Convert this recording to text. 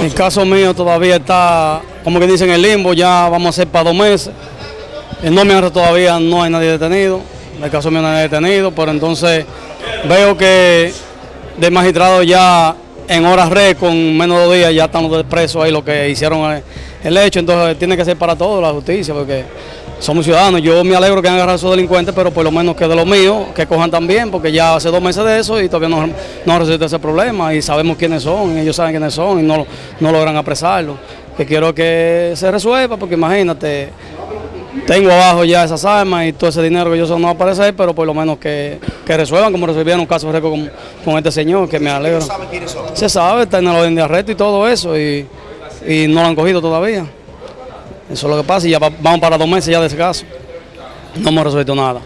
El caso mío todavía está, como que dicen, en limbo, ya vamos a ser para dos meses. En nómina todavía no hay nadie detenido, en el caso mío no hay nadie detenido, pero entonces veo que de magistrado ya en horas red, con menos de dos días, ya están los presos ahí, lo que hicieron el, el hecho, entonces tiene que ser para todos la justicia, porque somos ciudadanos. Yo me alegro que han agarrado a esos delincuentes, pero por lo menos que de los míos, que cojan también, porque ya hace dos meses de eso y todavía no, no resuelto ese problema y sabemos quiénes son, ellos saben quiénes son y no, no logran apresarlo. Que quiero que se resuelva, porque imagínate, tengo abajo ya esas armas y todo ese dinero que yo no va a aparecer, pero por lo menos que, que resuelvan como resolvieron un caso récord con, con este señor, que me alegro. Se sabe, está en el orden de arresto y todo eso, y, y no lo han cogido todavía. Eso es lo que pasa y ya va- vamos para dos meses ya de ese caso. No hemos resuelto nada.